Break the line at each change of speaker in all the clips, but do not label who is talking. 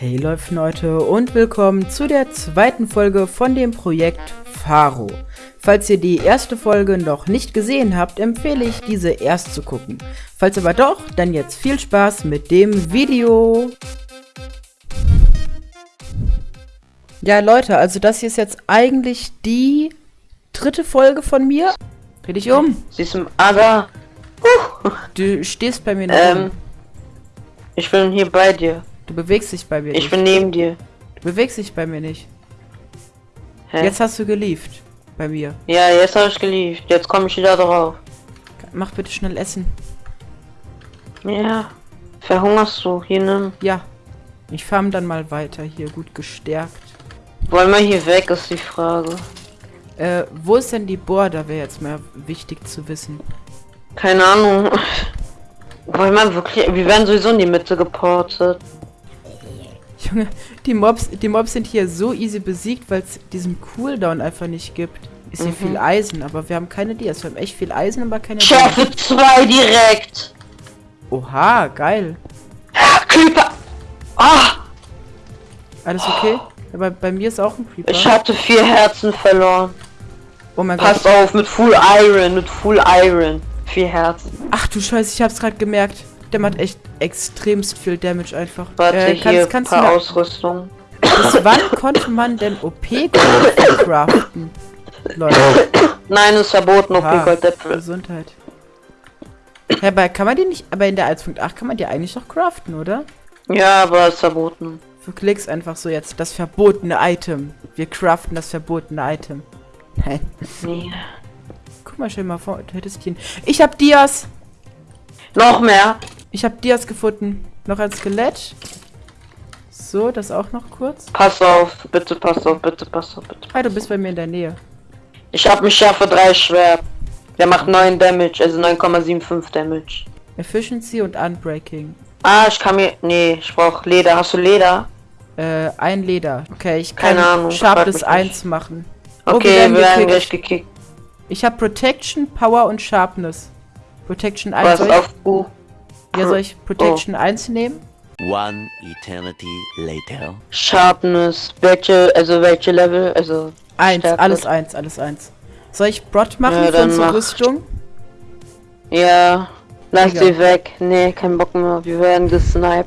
Hey läuft Leute und willkommen zu der zweiten Folge von dem Projekt Faro. Falls ihr die erste Folge noch nicht gesehen habt, empfehle ich diese erst zu gucken. Falls aber doch, dann jetzt viel Spaß mit dem Video. Ja Leute, also das hier ist jetzt eigentlich die dritte Folge von mir. Dreh dich um.
Siehst du, aber
Du stehst bei mir
ähm, ich bin hier bei dir.
Du bewegst dich bei mir
Ich
nicht.
bin neben dir.
Du bewegst dich bei mir nicht.
Hä?
Jetzt hast du gelieft. Bei mir.
Ja, jetzt habe ich geliebt. Jetzt komme ich wieder drauf.
Mach bitte schnell Essen.
Ja. Verhungerst du? Hier nimm.
Ja. Ich farm dann mal weiter. Hier gut gestärkt.
Wollen wir hier weg, ist die Frage.
Äh, wo ist denn die Border? Wäre jetzt mal wichtig zu wissen.
Keine Ahnung. Wollen wir wirklich. Wir werden sowieso in die Mitte geportet.
Junge, die Mobs, die Mobs sind hier so easy besiegt, weil es diesen Cooldown einfach nicht gibt. Ist hier
Mhm.
viel Eisen, aber wir haben keine Dias. Wir haben echt viel Eisen, aber keine
Ich schaffe zwei direkt.
Oha, geil.
Creeper. Ah!
Alles okay? Aber bei mir ist auch ein Creeper.
Ich hatte vier Herzen verloren.
oh mein Gott.
Pass auf, mit Full Iron, mit Full Iron. Vier Herzen.
Ach du Scheiße, ich hab's gerade gemerkt. Der macht echt extremst viel Damage einfach.
Warte,
äh,
hier
kannst,
ein
kannst
paar Ausrüstung.
bis wann konnte man denn OP-Gold craften? Leute,
Nein, ist verboten, OP
Ah.
Goldäpfel.
Gesundheit. Ja, aber kann man die nicht, aber in der 1.8 kann man die eigentlich noch craften, oder?
Ja, aber ist verboten.
Du klickst einfach so jetzt, das verbotene Item. Wir craften das verbotene Item. Nein.
Nee.
Guck mal, dir mal vor, du hättest ihn. Ich hab Dias!
Noch mehr.
Ich hab Dias gefunden. Noch ein Skelett. So, das auch noch kurz.
Pass auf, bitte pass auf, bitte pass auf, bitte.
Hi, du bist bei mir in der Nähe.
Ich hab mich Schärfe 3 Schwert. Der macht 9 Damage, also 9,75 Damage.
Efficiency und Unbreaking.
Ah, ich kann mir. Nee, ich brauch Leder. Hast du Leder?
Äh, ein Leder. Okay, ich kann
Keine Ahnung,
Sharpness
frag mich nicht.
1 machen.
Okay,
wir werden
wir werden gleich gekickt.
Ich habe Protection, Power und Sharpness. Protection 1.
Was
Soll ich,
auf U?
Ja, soll ich Protection
Oh.
1 nehmen?
One eternity later.
Sharpness. Welche, also welche Level? Also.
1,
Stärke.
alles 1, alles 1. Soll ich Brot machen
Ja,
für unsere. Rüstung?
Ja. Lass
Egal.
sie weg. Nee, kein Bock mehr. Wir werden gesniped.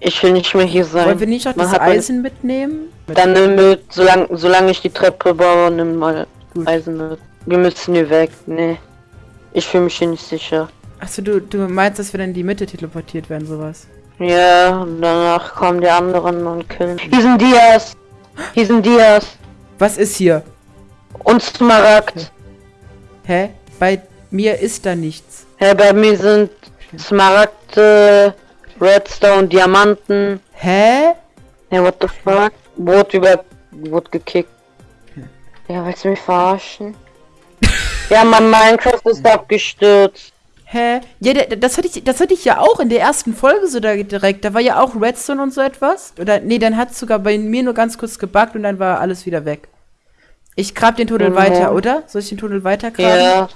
Ich will nicht mehr hier sein.
Wollen wir nicht noch
Man
das
meine-
Eisen mitnehmen? Mit-
Dann nimm mit, solange, solange ich die Treppe baue, nimm mal
Gut.
Eisen mit. Wir müssen hier weg. Nee. Ich fühle mich hier nicht sicher.
Achso, du, du meinst, dass wir dann in die Mitte teleportiert werden, sowas.
Ja, und danach kommen die anderen und killen. Hier sind Dias. Hier sind Dias.
Was ist hier?
Und Smaragd.
Hä? Bei mir ist da nichts.
Hä, bei mir sind Smaragde, Redstone, Diamanten.
Hä?
Hey, what the fuck? Wurde über... Wurde gekickt. Ja, willst du mich verarschen? ja, mein Minecraft ist abgestürzt.
Hä? Ja, das hatte ich, das hatte ich ja auch in der ersten Folge so da direkt. Da war ja auch Redstone und so etwas. Oder nee, dann hat sogar bei mir nur ganz kurz gebuggt und dann war alles wieder weg. Ich grab den Tunnel
Mhm.
weiter, oder? Soll ich den Tunnel weiter graben?
Ja.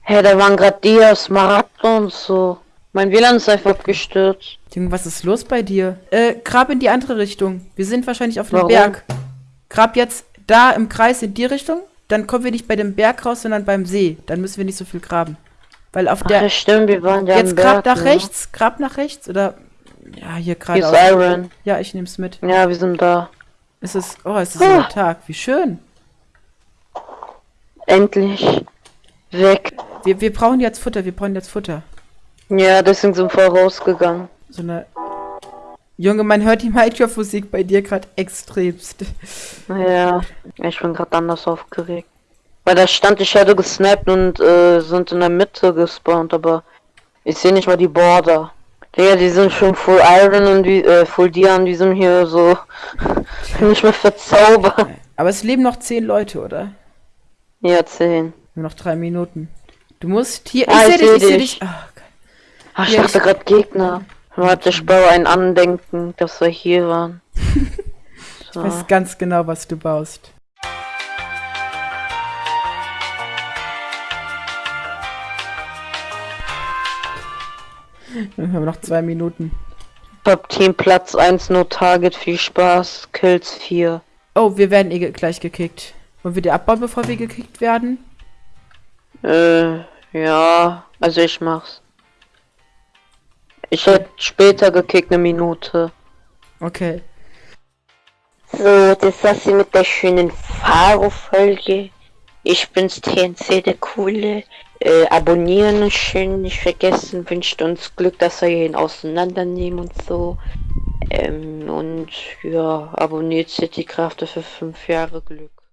Hä, da waren gerade Dias, Smaragde und so. Mein WLAN ist einfach abgestürzt.
Junge, was ist los bei dir? Äh, grab in die andere Richtung. Wir sind wahrscheinlich auf dem? Berg. Grab jetzt da im Kreis in die Richtung. Dann kommen wir nicht bei dem Berg raus, sondern beim See. Dann müssen wir nicht so viel graben. Weil auf
Ach,
der.
stimmt, wir waren ja
jetzt grab
Berg,
nach
ne?
rechts. Grab nach rechts. Oder. Ja, hier
Hier
gerade.
ist Iron.
Ja, ich nehm's mit.
Ja, wir sind da.
Es ist. Oh, es ist
Ah.
ein Tag. Wie schön.
Endlich. Weg.
Wir, wir brauchen jetzt Futter. Wir brauchen jetzt Futter.
Ja, deswegen sind wir rausgegangen.
So eine. Junge, man hört die Minecraft-Musik bei dir gerade extremst.
Ja, ich bin gerade anders aufgeregt. Weil da stand, ich hätte gesnappt und äh, sind in der Mitte gespawnt, aber ich sehe nicht mal die Border. Digga, die sind schon Full Iron und wie, äh, Full Dian, die sind hier so nicht mehr verzaubert.
Aber es leben noch zehn Leute, oder?
Ja, 10.
Nur noch drei Minuten. Du musst hier.
Ah,
ich
ich
sehe dich, ich sehe
dich.
dich. Ach.
Ach, ich
Ja,
dachte
ich-
gerade Gegner. Warte, ich baue ein Andenken, dass wir hier waren.
ich
So.
weiß ganz genau, was du baust. Wir haben noch zwei Minuten.
Top Team Platz 1, nur Target, viel Spaß, Kills 4.
Oh, wir werden eh ge- gleich gekickt. Wollen wir die abbauen, bevor wir gekickt werden?
Äh, ja, also ich mach's. Ich hätte später gekickt, eine Minute.
Okay.
So, das war's hier mit der schönen Faro-Folge. Ich bin's TNC, der Coole. Äh, abonnieren schön nicht vergessen. Wünscht uns Glück, dass wir ihn auseinandernehmen und so. Ähm, und ja, abonniert Citycraft für fünf Jahre Glück.